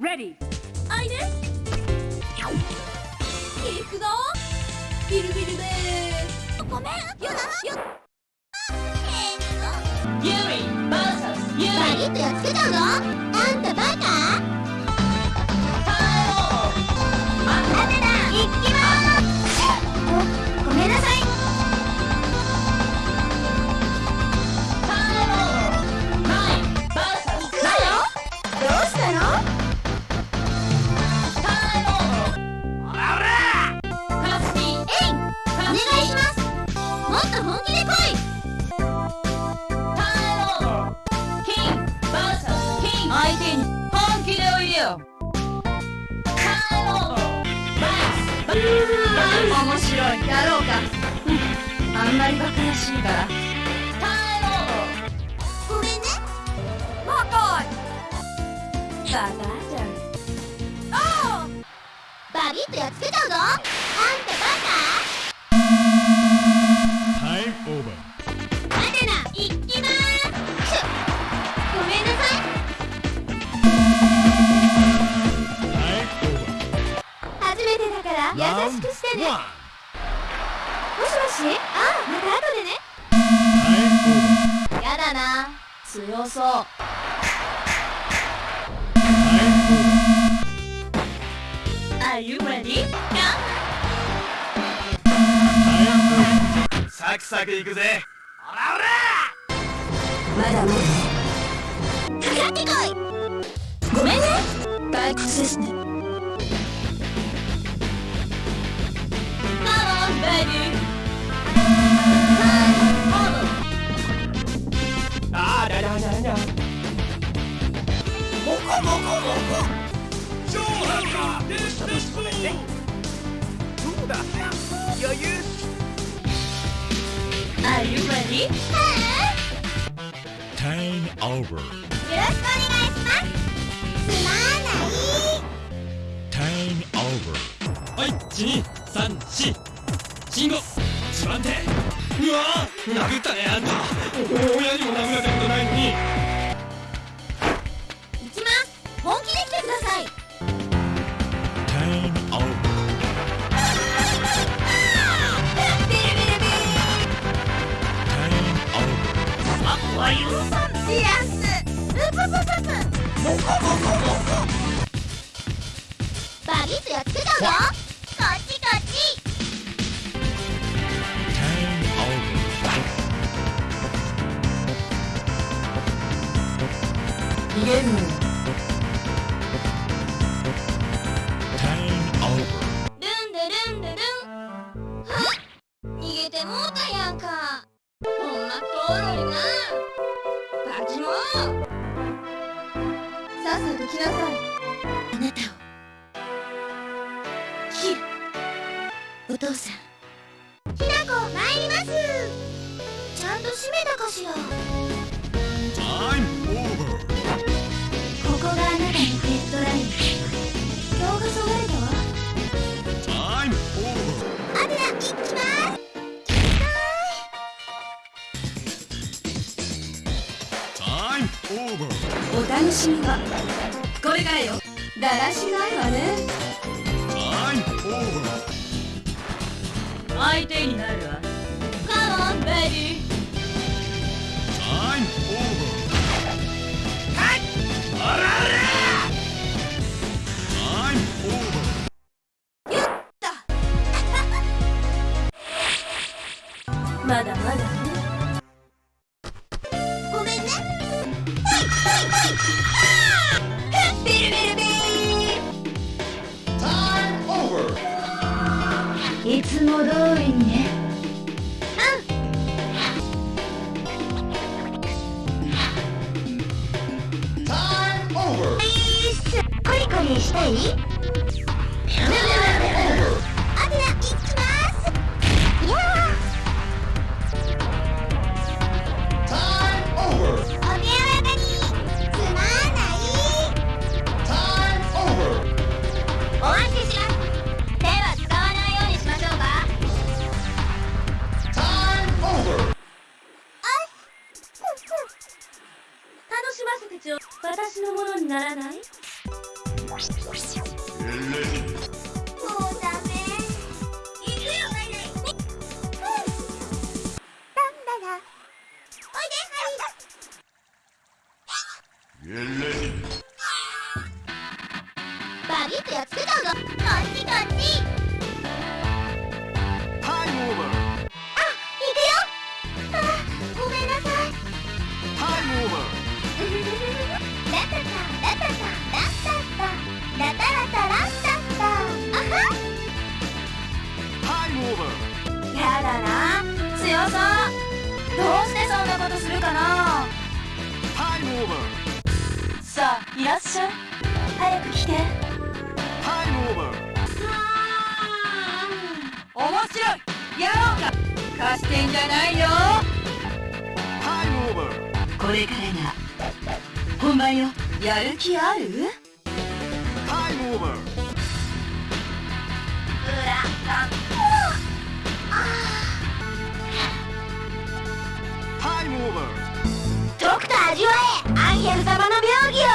Ready. あい。で行くぞビルビルでごめんよなよユーリ VS ユーリバリッとやっつけたんた面白い。やろうか。うん。あんまりバカらしいから。ごめんね。バカ。バカあバビッとやっつけたぞあんたから優しくしてね.もしもし？ああまた後でね.やだな強そう. Are you ready? サクサクいくぜまだまかかってこいごめんね。退屈ですね。Are you ready? Time over. よろしくお願いしますつまらない Time over. はい1234信号一番手うわー殴ったねあんた親にも殴られたことないのに本気で来てください Time over. ビリビリビ Time over. あわ許さんリラスプププププモコモコモコバリッとやっつけたぞこっちこっち Time over. 逃げるてもうたやんか。ほんまとろいな。バチモ。さっさと来なさい。あなたを。切る。お父さん。ひなこ参ります。ちゃんと閉めたかしら。楽しみは。これよ。だらしないわね。は相手になるわ。カモンベイーつも通りにね。Time over. コリコリしたい？私のものにならない？してそんなことするかな？Time over. さあいらっしゃい早く来て Time over. 面白いやろうか貸してんじゃないよ Time over. これからが本番よやる気ある？タイムオーバーとくと味わえアンヘル様の妙義を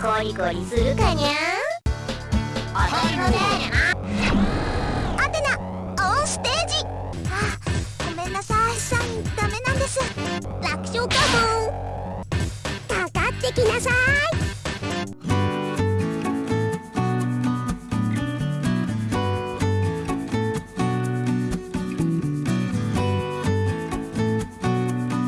コリコリするかにゃおたり前だなアテナオンステージ。あごめんなさい。サインダメなんです。楽勝かもかかってきなさい。